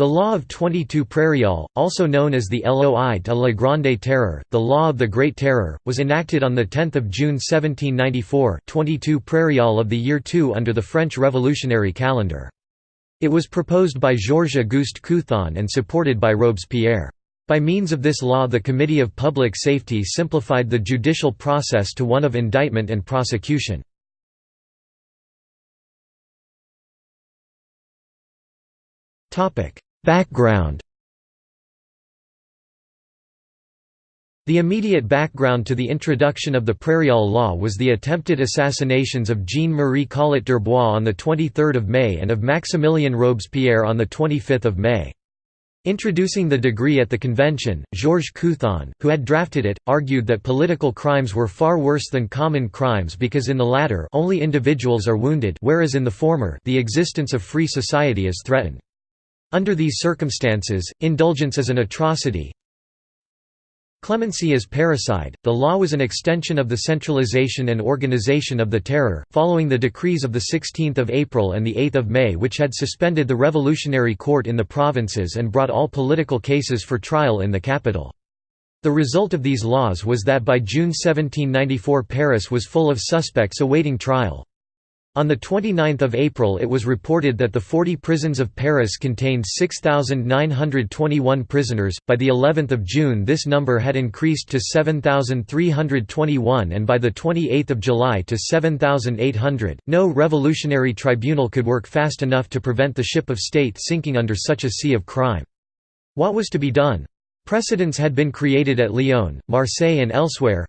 The Law of 22 Prairial, also known as the Loi de la Grande Terreur, the Law of the Great Terror, was enacted on 10 June 1794 22 Prairial of the year 2 under the French Revolutionary calendar. It was proposed by Georges-Auguste Couthon and supported by Robespierre. By means of this law the Committee of Public Safety simplified the judicial process to one of indictment and prosecution. Background The immediate background to the introduction of the Prairial law was the attempted assassinations of Jean-Marie Collot d'Herbois on 23 May and of Maximilien Robespierre on 25 May. Introducing the decree at the convention, Georges Couthon, who had drafted it, argued that political crimes were far worse than common crimes because in the latter only individuals are wounded whereas in the former the existence of free society is threatened. Under these circumstances, indulgence is an atrocity. Clemency is parricide. The law was an extension of the centralization and organization of the terror, following the decrees of 16 April and 8 May which had suspended the revolutionary court in the provinces and brought all political cases for trial in the capital. The result of these laws was that by June 1794 Paris was full of suspects awaiting trial. On 29 April it was reported that the 40 prisons of Paris contained 6,921 prisoners, by the 11th of June this number had increased to 7,321 and by the 28th of July to 7,800. No revolutionary tribunal could work fast enough to prevent the ship of state sinking under such a sea of crime. What was to be done? Precedents had been created at Lyon, Marseille and elsewhere,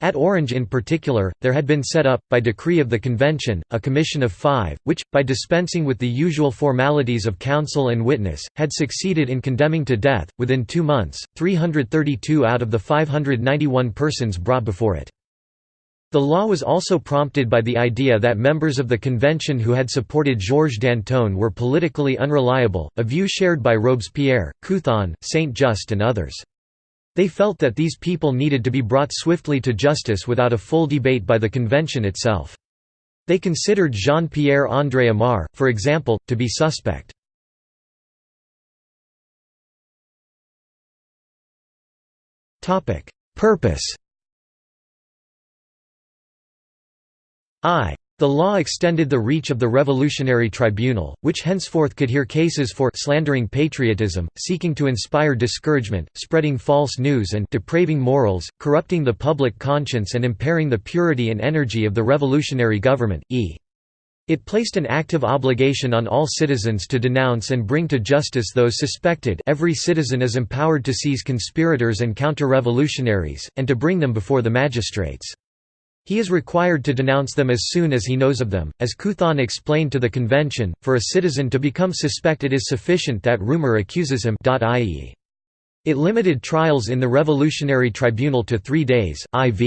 at Orange in particular, there had been set up, by decree of the convention, a commission of five, which, by dispensing with the usual formalities of counsel and witness, had succeeded in condemning to death, within two months, 332 out of the 591 persons brought before it. The law was also prompted by the idea that members of the convention who had supported Georges Danton were politically unreliable, a view shared by Robespierre, Couthon, Saint-Just and others. They felt that these people needed to be brought swiftly to justice without a full debate by the convention itself. They considered Jean-Pierre André Amar, for example, to be suspect. Purpose I the law extended the reach of the Revolutionary Tribunal, which henceforth could hear cases for slandering patriotism, seeking to inspire discouragement, spreading false news and depraving morals, corrupting the public conscience and impairing the purity and energy of the revolutionary government, e. It placed an active obligation on all citizens to denounce and bring to justice those suspected every citizen is empowered to seize conspirators and counter-revolutionaries, and to bring them before the magistrates. He is required to denounce them as soon as he knows of them. As Couthon explained to the convention, for a citizen to become suspect it is sufficient that rumor accuses him i.e. It limited trials in the Revolutionary Tribunal to three days, iv.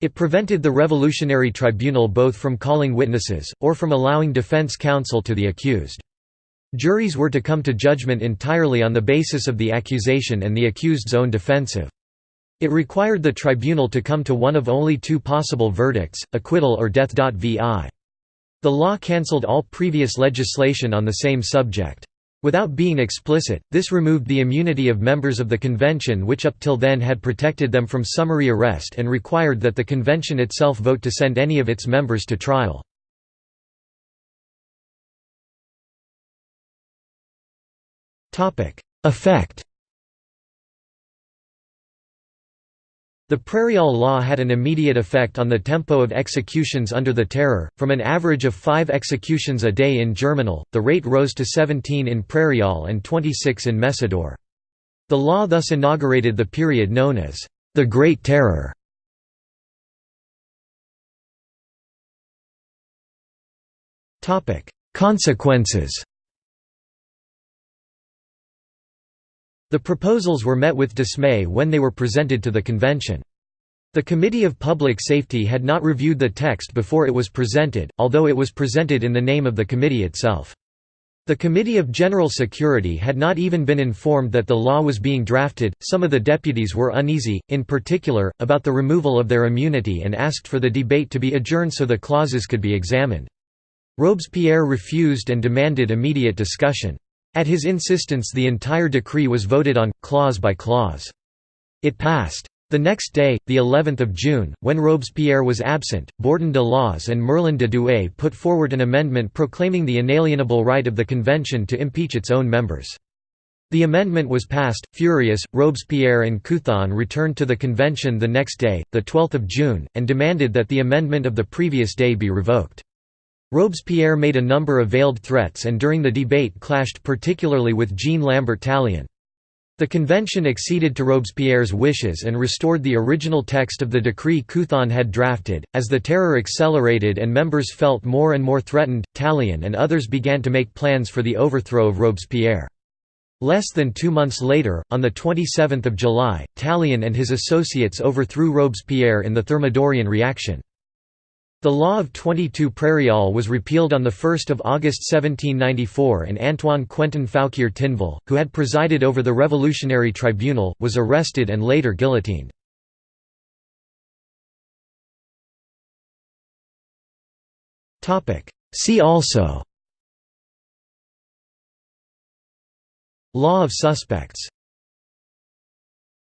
It prevented the Revolutionary Tribunal both from calling witnesses, or from allowing defense counsel to the accused. Juries were to come to judgment entirely on the basis of the accusation and the accused's own defensive. It required the tribunal to come to one of only two possible verdicts, acquittal or death. Vi. The law cancelled all previous legislation on the same subject. Without being explicit, this removed the immunity of members of the convention which up till then had protected them from summary arrest and required that the convention itself vote to send any of its members to trial. Effect The Prairial law had an immediate effect on the tempo of executions under the Terror, from an average of five executions a day in Germinal, the rate rose to 17 in Prairial and 26 in Messidor. The law thus inaugurated the period known as the Great Terror. Consequences The proposals were met with dismay when they were presented to the convention. The Committee of Public Safety had not reviewed the text before it was presented, although it was presented in the name of the committee itself. The Committee of General Security had not even been informed that the law was being drafted. Some of the deputies were uneasy, in particular, about the removal of their immunity and asked for the debate to be adjourned so the clauses could be examined. Robespierre refused and demanded immediate discussion. At his insistence the entire decree was voted on, clause by clause. It passed. The next day, the 11th of June, when Robespierre was absent, Bourdon de l'Oise and Merlin de Douai put forward an amendment proclaiming the inalienable right of the convention to impeach its own members. The amendment was passed. Furious, Robespierre and Couthon returned to the convention the next day, the 12th of June, and demanded that the amendment of the previous day be revoked. Robespierre made a number of veiled threats and during the debate clashed particularly with Jean Lambert Tallien. The convention acceded to Robespierre's wishes and restored the original text of the decree Couthon had drafted. As the terror accelerated and members felt more and more threatened, Tallien and others began to make plans for the overthrow of Robespierre. Less than two months later, on 27 July, Tallien and his associates overthrew Robespierre in the Thermidorian reaction. The law of 22 Prairial was repealed on 1 August 1794 and Antoine Quentin Fouquier Tinville, who had presided over the Revolutionary Tribunal, was arrested and later guillotined. See also Law of suspects